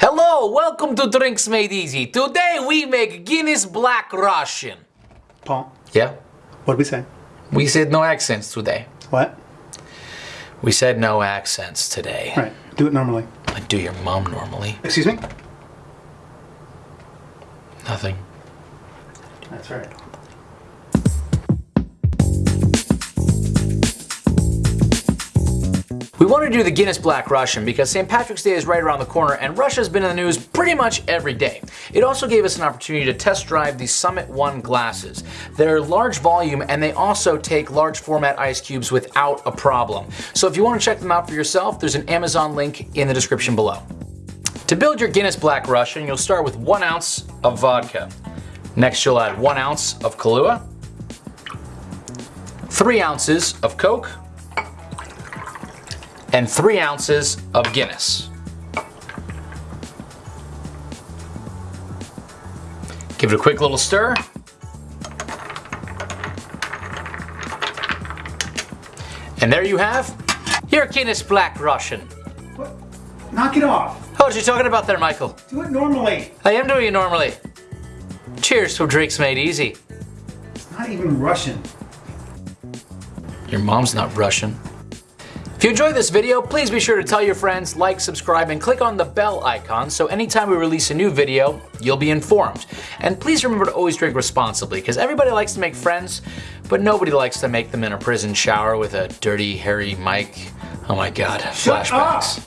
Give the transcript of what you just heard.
Hello, welcome to Drinks Made Easy. Today we make Guinness Black Russian. Paul, Yeah? what did we say? We said no accents today. What? We said no accents today. All right, do it normally. I do your mom normally. Excuse me? Nothing. That's right. We wanted to do the Guinness Black Russian because St. Patrick's Day is right around the corner and Russia's been in the news pretty much every day. It also gave us an opportunity to test drive the Summit 1 glasses. They're large volume and they also take large format ice cubes without a problem. So if you want to check them out for yourself, there's an Amazon link in the description below. To build your Guinness Black Russian, you'll start with one ounce of vodka. Next, you'll add one ounce of Kahlua, three ounces of Coke, and three ounces of Guinness. Give it a quick little stir. And there you have your Guinness Black Russian. What? Knock it off. Oh, what you talking about there, Michael? Do it normally. I am doing it normally. Cheers for drinks made easy. It's not even Russian. Your mom's not Russian. If you enjoyed this video, please be sure to tell your friends, like, subscribe, and click on the bell icon so anytime we release a new video, you'll be informed. And please remember to always drink responsibly, because everybody likes to make friends, but nobody likes to make them in a prison shower with a dirty, hairy mic. Oh my god, Shut flashbacks. up!